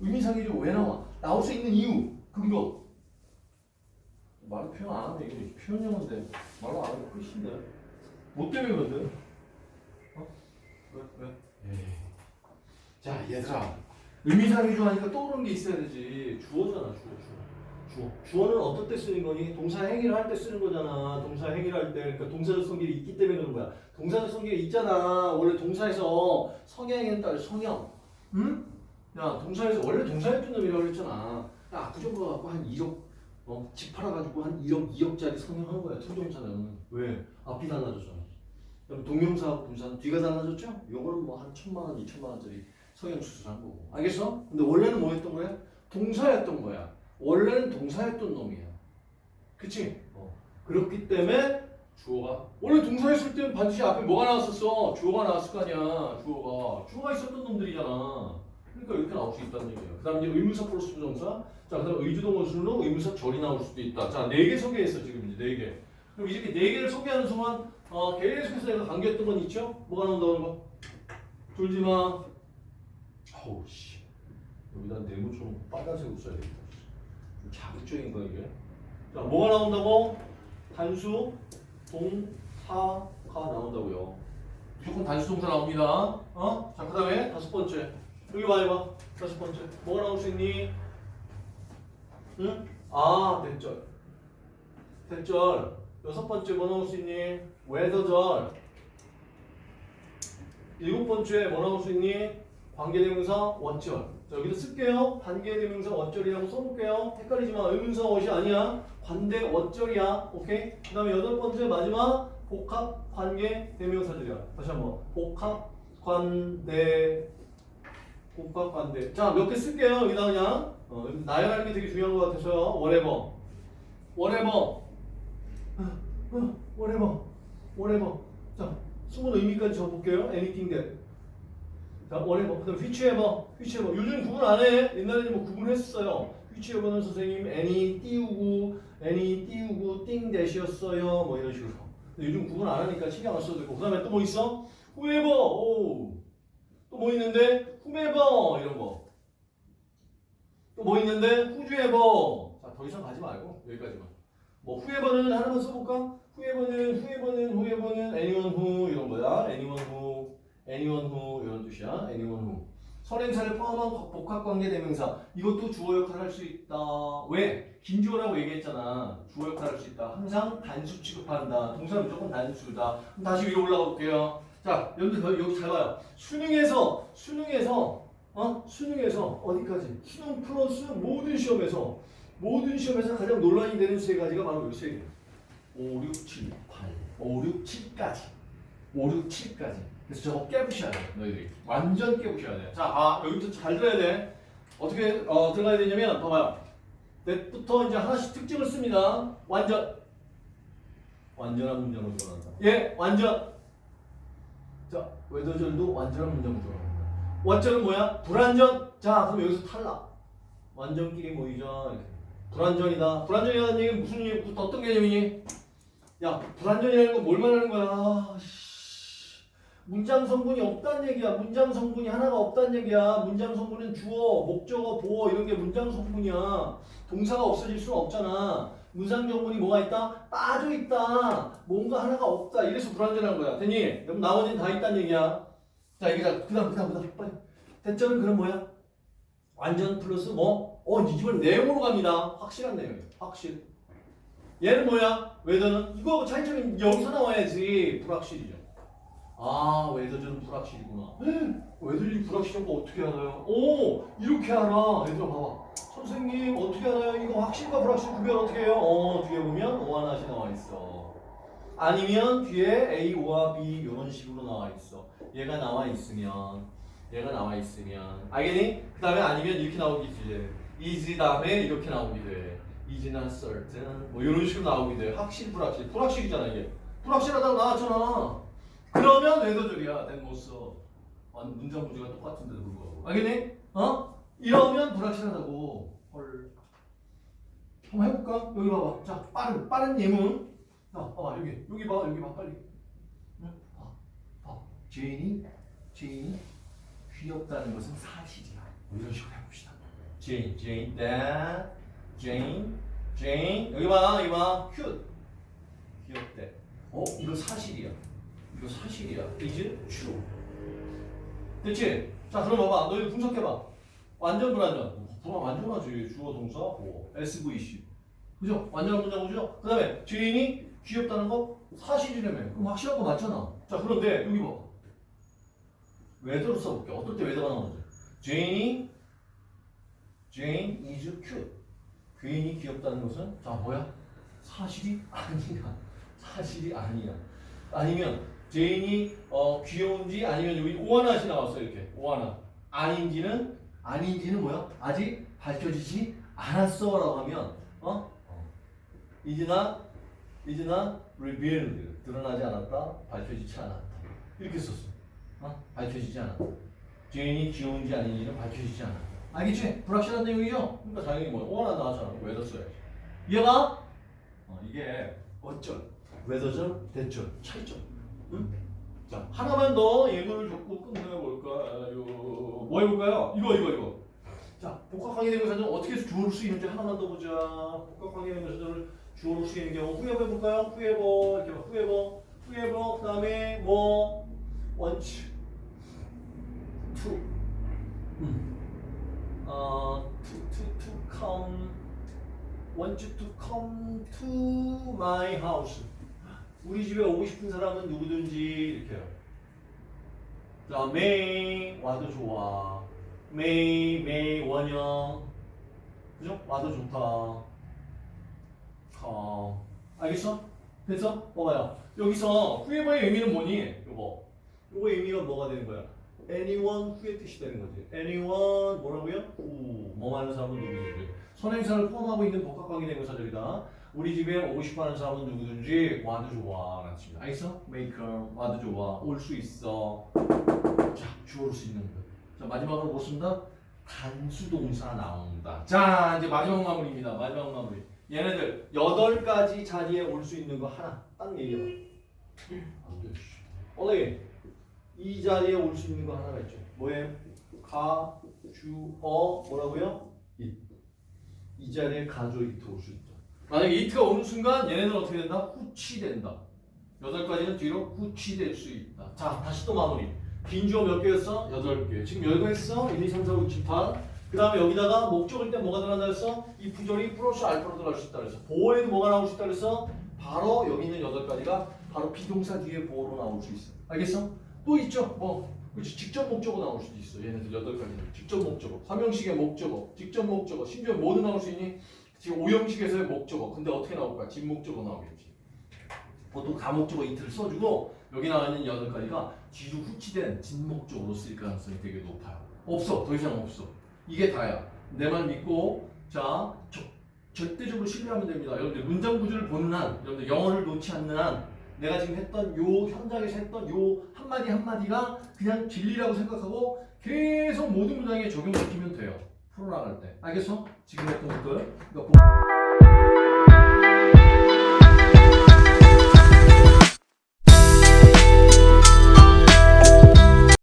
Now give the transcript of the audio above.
왜, 왜, 나와? 나올 수 있는 이유, 근거. 말로 표현 안 하면 이게 표현 영어인데 말로 안 하면 끝인데. 뭐 때문에 그러든? 어? 왜, 왜? 에이. 자, 얘들아. 의미상이죠 하니까 떠오르는 게 있어야 되지. 주어잖아, 주어, 주어. 주어. 주어는 어떨 때 쓰는 거니? 동사 행위를 할 때 쓰는 거잖아. 동사 행위를 할 때. 그러니까 동사적 성질이 있기 때문에 그런 거야. 동사적 성질이 있잖아. 원래 동사에서 성향에 따라 성형. 응? 야, 동사에서 원래 동사였던 놈이라고 그랬잖아. 야, 압구정거 갖고 한 1억, 어, 집 팔아가지고 한 1억, 2억짜리 성형한 거야. 투정사는. 왜? 앞이 달라졌잖아. 그럼 동명사하고 분사는 뒤가 달라졌죠? 요거는 뭐 한 천만 원, 이천만 원짜리 성형 수술한 거고. 알겠어? 근데 원래는 뭐 했던 거야? 동사였던 거야. 원래는 동사였던 놈이야. 그치? 어. 그렇기 때문에 주어가 원래 동사였을 때는 반드시 앞에 뭐가 나왔었어? 주어가 나왔을 거 아니야. 주어가. 주어가 있었던 놈들이잖아. 그러니까 이렇게 나올 수 있다는 얘기예요. 그 다음 이제 의문사 플러스 부정사. 자, 그 다음 의주동 원수로 의문사 절이 나올 수도 있다. 자, 네 개 소개했어, 지금 이제 네 개. 그럼 이렇게 네 개를 소개하는 순간, 어, 계속해서 내가 강조했던 건 있죠? 뭐가 나온다는 거? 졸지 마. 어우, 씨. 여기다 네모처럼 빨간색으로 써야 되겠다. 좀 자극적인 거, 이게. 자, 뭐가 나온다고? 단수, 동 사가 나온다고요. 무조건 단수 동사 나옵니다. 어? 자, 그 다음에 다섯 번째. 여기 봐, 이봐. 다섯 번째. 뭐가 나올 수 있니? 응? 아, 대절. 대절. 여섯 번째 뭐 나올 수 있니? 웨더절. 일곱 번째 뭐 나올 수 있니? 관계대명사 원절. 자, 여기도 쓸게요. 관계대명사 원절이라고 써볼게요. 헷갈리지 마. 의문사 원이 아니야. 관대 원절이야. 오케이? 그 다음에 여덟 번째 마지막 복합 관계 대명사들이야. 다시 한번. 복합 관대 복합 관대. 자, 몇 개 쓸게요. 여기다 그냥. 어, 나열하는 게 되게 중요한 것 같아서요. whatever. whatever. whatever. whatever. 자, 숨은 의미까지 적어볼게요. anything that. 자, whatever. 그 다음 whichever. whichever. 요즘 구분 안 해. 옛날에는 뭐 구분했었어요. whichever는 선생님 any 띄우고 any 띄우고 thing that이었어요. 뭐 이런 식으로. 근데 요즘 구분 안 하니까 신경 안 써도 되고. 그 다음에 또 뭐 있어? whoever. 오. 또 뭐 있는데? Whomever. 이런 거. 또 뭐 있는데? whoever. 자, 더 이상 가지 말고 여기까지만. 뭐 whoever는 하나만 써볼까? whoever는 whoever는 whoever는 anyone who 이런 거야. anyone who, anyone who 이런 뜻이야. anyone who. 선행사를 포함한 복합관계 대명사 이것도 주어 역할을 할 수 있다. 왜? 긴 주어라고 얘기했잖아. 주어 역할을 할 수 있다. 항상 단수 취급한다. 동사 무조건 단수다. 그럼 다시 위로 올라가 볼게요. 자, 여러분들 여기 잘 봐요. 수능에서 수능에서 어? 수능에서 어디까지? 수능 플러스 모든 시험에서 모든 시험에서 가장 논란이 되는 세 가지가 바로 이 세 개. 5, 6, 7, 8. 5, 6, 7까지. 5, 6, 7까지. 그래서 저거 깨부셔야 돼, 너희들이. 완전 깨부셔야 돼. 자, 아, 여기부터 잘 들어야 돼. 어떻게 어, 들어가야 되냐면, 봐봐요. 넷부터 이제 하나씩 특징을 씁니다. 완전. 완전한 문장으로 들어간다. 예, 완전. 자, 외도절도 완전한 들어갑니다. 완전은 뭐야? 불완전. 자, 그럼 여기서 탈락. 완전끼리 모이자. 이렇게. 불완전이다. 불완전이라는 얘기는 무슨 얘기, 어떤 개념이니? 야, 불완전이라는 건 뭘 말하는 거야? 씨. 문장 성분이 없다는 얘기야. 문장 성분이 하나가 없다는 얘기야. 문장 성분은 주어, 목적어, 보어 이런 게 문장 성분이야. 동사가 없어질 수는 없잖아. 성분이 뭐가 있다? 빠져 있다. 뭔가 하나가 없다. 이래서 불완전한 거야. 됐니? 그럼 나머지는 다 있다는 얘기야. 자, 이게 자, 그 다음 그 다음 그 다음 빨리. 대절은 그럼 뭐야? 완전 플러스 뭐? 어, 이집은 내용으로 갑니다. 확실한 내용이에요. 확실. 얘는 뭐야? 웨더는 이거 차이점이 여기서 나와야지 불확실이죠. 아 웨더는 불확실이구나. 웨더이 불확실한 거 어떻게 알아요? 오 이렇게 알아. 얘들아 봐봐. 선생님 어떻게 알아요? 이거 확실과 불확실 구별 어떻게 해요? 어 뒤에 보면 O 하나씩 나와 있어. 아니면 뒤에 A, O와 B 이런 식으로 나와 있어. 얘가 나와 있으면 얘가 나와 있으면 알겠니? 그 다음에 아니면 이렇게 나오겠지. is 다음에 이렇게 나오게 돼. not certain 뭐 이런 식으로 나오게 돼. 확실 불확실 불확실이잖아 이게. 불확실하다고 나왔잖아. 그러면 whether절이야. that 못 써. 완 문장 구조가 똑같은데도 불구하고. 알겠니? 어? 이러면 불확실하다고. 헐. 한번 해볼까? 여기 봐봐. 자, 빠른 빠른 예문. 자, 봐봐 여기 여기 봐 여기 봐 빨리. 응? 봐, 봐. 제인이 제인이 귀엽다는 것은 사실이야. 뭐 이런 식으로 해봅시다. Jane, Jane, that, Jane, Jane. 여기 봐, 여기 봐. cute. 귀엽대. 어, 이거 사실이야. 이거 사실이야. is true. 자, 그럼 봐봐. 너 이거 분석해봐. 완전 불완전. 불완 완전하지. 주어 동사 뭐 SVC. 그죠? 완전한 문장이죠? 그 다음에 제인이 귀엽다는 거 사실이라며. 그럼 확실한 거 맞잖아. 자, 그런데 여기 봐. whether로 써볼게. 어떨 때 whether가 나오는지. 죄인이 Jane is cute. 괜히 귀엽다는 것은 자 뭐야? 사실이 아니야. 사실이 아니야. 아니면 제인이 어, 귀여운지 아니면 여기 오하나시 나왔어 이렇게 오하나 아닌지는 아닌지는 뭐야? 아직 밝혀지지 않았어 라고 하면 어? not is not revealed 드러나지 않았다 밝혀지지 않았다 이렇게 썼어. 어? 밝혀지지 않았다. 제인이 귀여운지 아닌지는 밝혀지지 않았다. 알겠지? 불확실한 내용이죠? 그러니까 당연히 뭐 오하나 나왔잖아. whether 써야지. 이해가? 어, 이게 어쩔, whether절, that절, 차이점. 응? 자, 하나만 더 예문을 끝내볼까요? 뭐 해볼까요? 이거, 이거, 이거. 자, 복합관계 대명사는 어떻게 주어를 수 있는지 하나만 더 보자. 복합관계 대명사를 주어를 수 있는 경우 whoever 해볼까요? whoever, 이렇게 봐. 후에버, 후에버, 그 다음에 뭐, 원치, 투, 음. 어, to, to, to come, want. 우리 집에 오고 싶은 사람은 누구든지 이렇게요. 자, may 와도 좋아. may, may 원형. 그죠? 와도 좋다. come. 알겠어? 됐어? 봐봐요. 여기서 whoever의 의미는 뭐니? 요거. 요거 의미가 뭐가 되는 거야? anyone who의 뜻이 되는 거지. anyone 뭐라고요? 뭐 하는 사람은 누구든지. 선행사를 포함하고 있는 복합관계 대명사절이다. 우리 집에 오고 싶어하는 사람은 누구든지 와도 좋아. 라는 뜻입니다. 알겠어? maker 와도 좋아. 올 수 있어. 자, 주어로 수 있는 거. 자, 마지막으로 보습니다 단수 동사 나온다. 자, 이제 마지막 마무리입니다. 마지막 마무리. 얘네들 여덟 가지 자리에 올 수 있는 거 하나 딱 얘기해봐. 안 돼. 씨. 올레 이 자리에 올 수 있는 거 하나가 있죠. 뭐예요? 가, 주, 어 뭐라고요? 이. 이 자리에 가주어 it 올 수 있다. 만약에 it가 오는 순간 얘네는 어떻게 된다? 후치된다. 여덟 가지는 뒤로 후치될 수 있다. 자, 다시 또 마무리. 빈 주어 몇 개였어? 여덟 개. 지금 열개 했어? 1, 2, 3, 4, 5, 6, 7, 8. 그 다음에 여기다가 목적일 때 뭐가 들어간다 그랬어? if절이 플러스 알파로 들어갈 수 있다 그랬어. 보어에도 뭐가 나올 수 있다 그랬어? 바로 여기 있는 여덟 가지가 바로 비동사 뒤에 보호로 나올 수 있어. 알겠어? 또 있죠. 뭐 그렇지 직접 목적어 나올 수도 있어. 얘네들 여덟 가지 직접 목적어, 화명식의 목적어, 직접 목적어, 심지어 뭐도 나올 수 있니? 지금 오형식에서의 목적어. 근데 어떻게 나올까? 진목적어 나오겠지. 보통 가목적어 이틀을 써주고 여기 나와 있는 여덟 가지가 뒤로 후치된 진목적으로 쓰일 가능성이 되게 높아요. 없어. 더 이상 없어. 이게 다야. 내 말 믿고 자 저, 절대적으로 신뢰하면 됩니다. 여러분들 문장 구조를 보는 한, 여러분들 영어를 놓지 않는 한 내가 지금 했던 요 현장에서 했던 요 한마디 한마디가 그냥 진리라고 생각하고 계속 모든 문장에 적용시키면 돼요. 풀어나갈 때. 알겠어? 지금 했던. 그러니까